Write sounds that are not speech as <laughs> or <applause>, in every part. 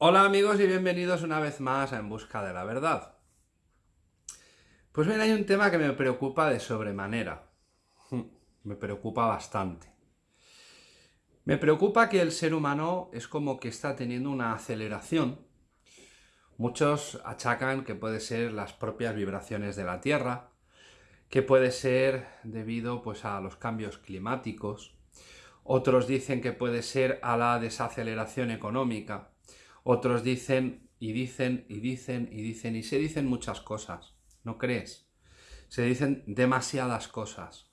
Hola amigos y bienvenidos una vez más a En Busca de la Verdad. Pues bien, hay un tema que me preocupa de sobremanera. <laughs> Me preocupa bastante. Me preocupa que el ser humano es como que está teniendo una aceleración. Muchos achacan que puede ser las propias vibraciones de la Tierra, que puede ser debido pues, a los cambios climáticos, otros dicen que puede ser a la desaceleración económica, otros dicen y dicen y dicen y dicen y se dicen muchas cosas, ¿no crees? Se dicen demasiadas cosas.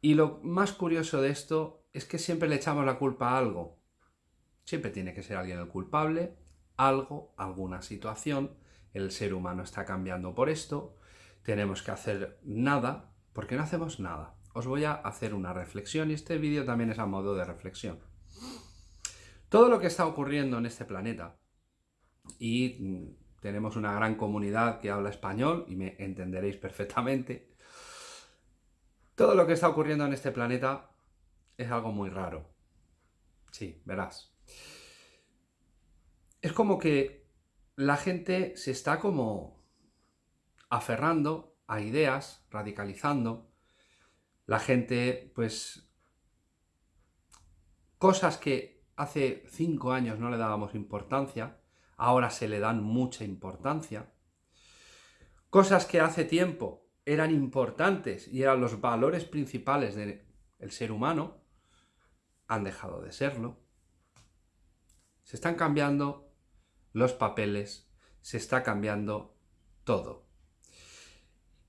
Y lo más curioso de esto es que siempre le echamos la culpa a algo. Siempre tiene que ser alguien el culpable, algo, alguna situación, el ser humano está cambiando por esto, tenemos que hacer nada, porque no hacemos nada. Os voy a hacer una reflexión y este vídeo también es a modo de reflexión. Todo lo que está ocurriendo en este planeta, y mm, tenemos una gran comunidad que habla español y me entenderéis perfectamente, todo lo que está ocurriendo en este planeta es algo muy raro. Sí, verás. Es como que la gente se está como aferrando a ideas, radicalizando. La gente, pues, cosas que hace cinco años no le dábamos importancia, ahora se le dan mucha importancia. Cosas que hace tiempo eran importantes y eran los valores principales del ser humano, han dejado de serlo. Se están cambiando los papeles, se está cambiando todo.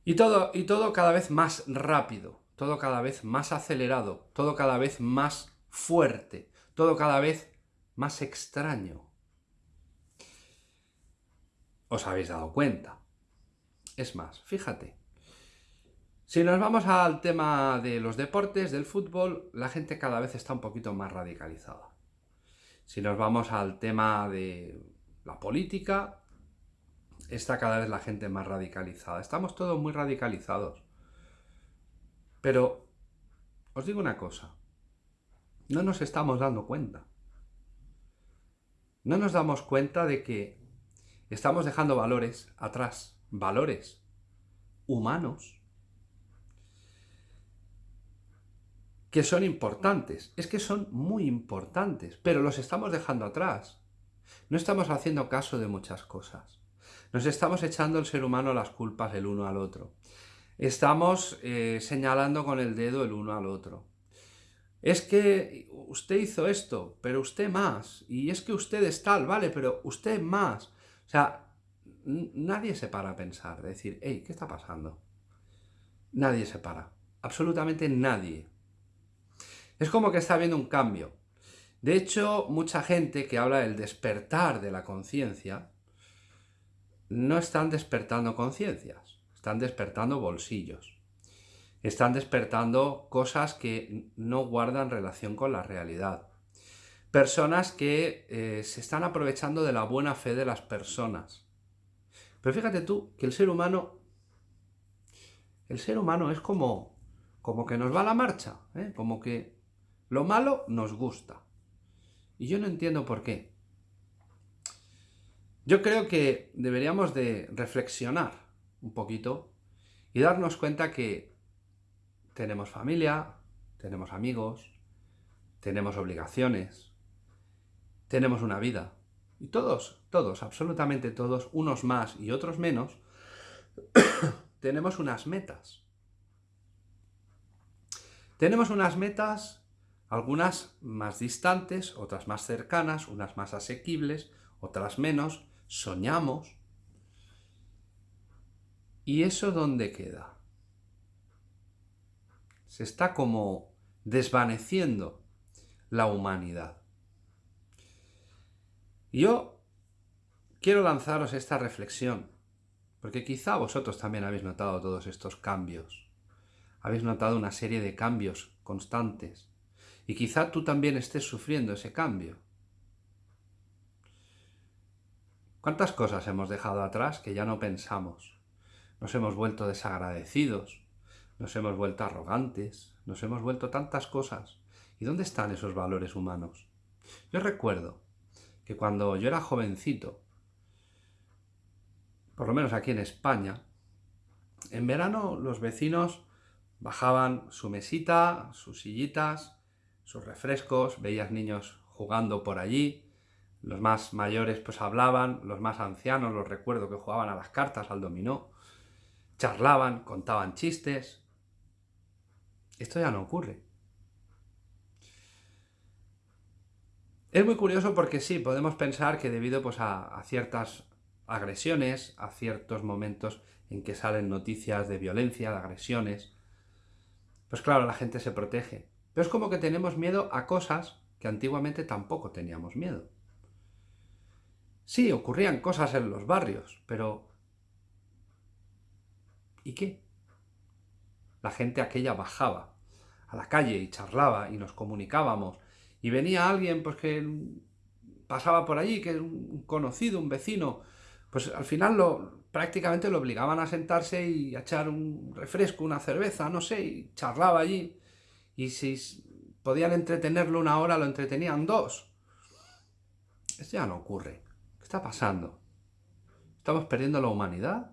Y todo, y todo cada vez más rápido, todo cada vez más acelerado, todo cada vez más fuerte, todo cada vez más extraño. ¿Os habéis dado cuenta? Es más, fíjate, si nos vamos al tema de los deportes, del fútbol, la gente cada vez está un poquito más radicalizada. Si nos vamos al tema de la política, está cada vez la gente más radicalizada. Estamos todos muy radicalizados. Pero os digo una cosa, no nos estamos dando cuenta. No nos damos cuenta de que estamos dejando valores atrás, valores humanos, que son importantes. Es que son muy importantes, pero los estamos dejando atrás. No estamos haciendo caso de muchas cosas. Nos estamos echando el ser humano las culpas el uno al otro. Estamos eh, señalando con el dedo el uno al otro. Es que usted hizo esto, pero usted más. Y es que usted es tal, vale, pero usted más. O sea, nadie se para a pensar, decir, hey, ¿qué está pasando? Nadie se para. Absolutamente nadie. Es como que está habiendo un cambio. De hecho, mucha gente que habla del despertar de la conciencia, no están despertando conciencias, están despertando bolsillos. Están despertando cosas que no guardan relación con la realidad. Personas que eh, se están aprovechando de la buena fe de las personas. Pero fíjate tú que el ser humano, el ser humano es como, como que nos va a la marcha, ¿eh? como que lo malo nos gusta. Y yo no entiendo por qué. Yo creo que deberíamos de reflexionar un poquito y darnos cuenta que tenemos familia, tenemos amigos, tenemos obligaciones, tenemos una vida. Y todos, todos, absolutamente todos, unos más y otros menos, <coughs> tenemos unas metas. Tenemos unas metas, algunas más distantes, otras más cercanas, unas más asequibles, otras menos, soñamos. ¿Y eso dónde queda? Se está como desvaneciendo la humanidad. Yo quiero lanzaros esta reflexión, porque quizá vosotros también habéis notado todos estos cambios. Habéis notado una serie de cambios constantes. Y quizá tú también estés sufriendo ese cambio. ¿Cuántas cosas hemos dejado atrás que ya no pensamos? Nos hemos vuelto desagradecidos, nos hemos vuelto arrogantes, nos hemos vuelto tantas cosas. ¿Y dónde están esos valores humanos? Yo recuerdo que cuando yo era jovencito, por lo menos aquí en España, en verano los vecinos bajaban su mesita, sus sillitas, sus refrescos, veías niños jugando por allí, los más mayores pues hablaban, los más ancianos los recuerdo que jugaban a las cartas, al dominó, charlaban, contaban chistes. Esto ya no ocurre. Es muy curioso porque sí, podemos pensar que debido pues, a, a ciertas agresiones, a ciertos momentos en que salen noticias de violencia, de agresiones, pues claro, la gente se protege. Pero es como que tenemos miedo a cosas que antiguamente tampoco teníamos miedo. Sí, ocurrían cosas en los barrios, pero... ¿Y qué? La gente aquella bajaba a la calle y charlaba y nos comunicábamos y venía alguien pues que pasaba por allí, que un conocido, un vecino, pues al final lo, prácticamente lo obligaban a sentarse y a echar un refresco, una cerveza, no sé, y charlaba allí. Y si podían entretenerlo una hora, lo entretenían dos. Esto ya no ocurre. ¿Qué está pasando? ¿Estamos perdiendo la humanidad?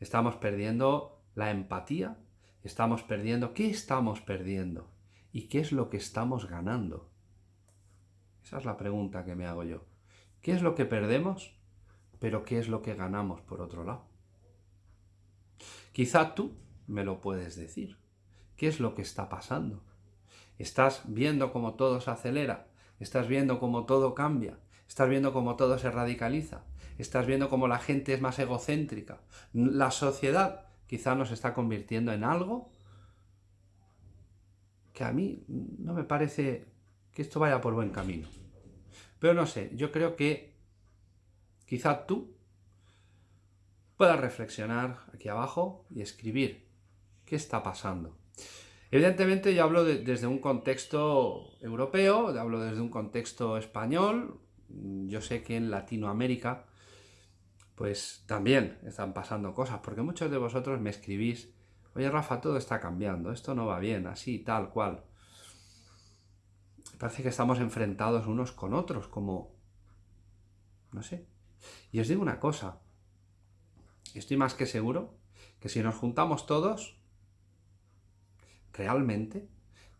¿Estamos perdiendo la empatía? ¿Estamos perdiendo? ¿Qué estamos perdiendo? ¿Y qué es lo que estamos ganando? Esa es la pregunta que me hago yo. ¿Qué es lo que perdemos? Pero ¿qué es lo que ganamos por otro lado? Quizá tú me lo puedes decir. ¿Qué es lo que está pasando? ¿Estás viendo cómo todo se acelera? ¿Estás viendo cómo todo cambia? ¿Estás viendo cómo todo se radicaliza? ¿Estás viendo cómo la gente es más egocéntrica? La sociedad quizá nos está convirtiendo en algo que a mí no me parece que esto vaya por buen camino. Pero no sé, yo creo que quizá tú puedas reflexionar aquí abajo y escribir qué está pasando. Evidentemente yo hablo desde un contexto europeo, hablo desde un contexto español, yo sé que en Latinoamérica pues también están pasando cosas, porque muchos de vosotros me escribís, oye Rafa, todo está cambiando, esto no va bien, así, tal cual. Parece que estamos enfrentados unos con otros, como, no sé. Y os digo una cosa, estoy más que seguro que si nos juntamos todos, realmente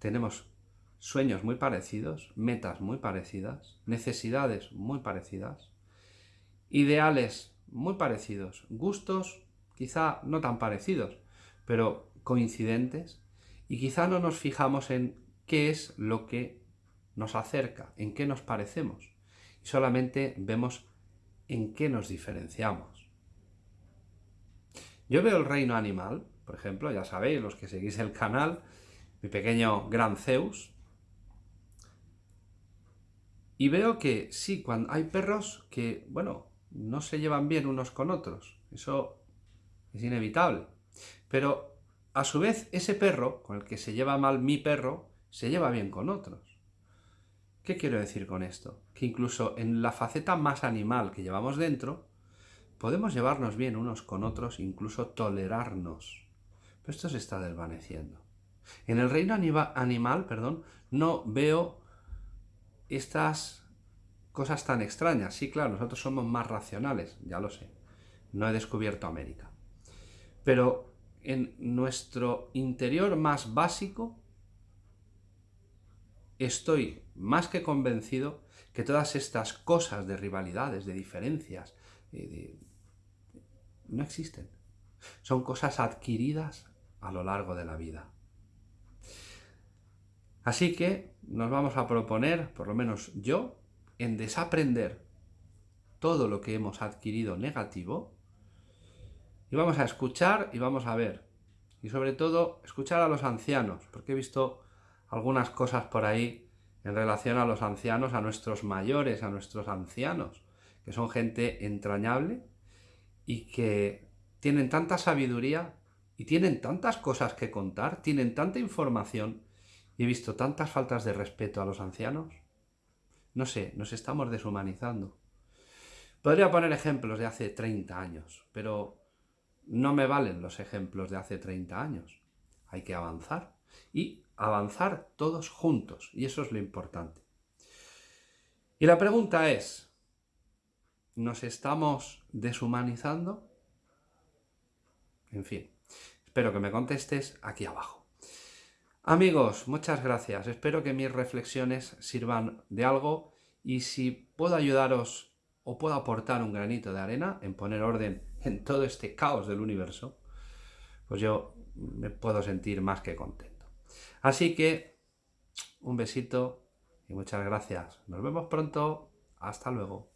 tenemos sueños muy parecidos, metas muy parecidas, necesidades muy parecidas, ideales muy parecidos, gustos quizá no tan parecidos, pero coincidentes, y quizá no nos fijamos en qué es lo que nos acerca, en qué nos parecemos, y solamente vemos en qué nos diferenciamos. Yo veo el reino animal, por ejemplo, ya sabéis, los que seguís el canal, mi pequeño gran Zeus, y veo que sí, cuando hay perros que, bueno, no se llevan bien unos con otros, eso es inevitable, pero a su vez ese perro, con el que se lleva mal mi perro, se lleva bien con otros. ¿Qué quiero decir con esto? Que incluso en la faceta más animal que llevamos dentro, podemos llevarnos bien unos con otros, incluso tolerarnos. Pero esto se está desvaneciendo. En el reino animal, perdón, no veo estas cosas tan extrañas. Sí, claro, nosotros somos más racionales, ya lo sé. No he descubierto América. Pero en nuestro interior más básico, estoy más que convencido que todas estas cosas de rivalidades, de diferencias, eh, no existen. Son cosas adquiridas a lo largo de la vida. Así que nos vamos a proponer, por lo menos yo, en desaprender todo lo que hemos adquirido negativo y vamos a escuchar y vamos a ver. Y sobre todo, escuchar a los ancianos, porque he visto algunas cosas por ahí en relación a los ancianos, a nuestros mayores, a nuestros ancianos, que son gente entrañable y que tienen tanta sabiduría y tienen tantas cosas que contar, tienen tanta información y he visto tantas faltas de respeto a los ancianos. No sé, nos estamos deshumanizando. Podría poner ejemplos de hace 30 años, pero no me valen los ejemplos de hace 30 años. Hay que avanzar y avanzar todos juntos, y eso es lo importante. Y la pregunta es, nos estamos deshumanizando. En fin, espero que me contestes aquí abajo. Amigos, muchas gracias. Espero que mis reflexiones sirvan de algo y si puedo ayudaros o puedo aportar un granito de arena en poner orden en todo este caos del universo, pues yo me puedo sentir más que contento. Así que un besito y muchas gracias. Nos vemos pronto. Hasta luego.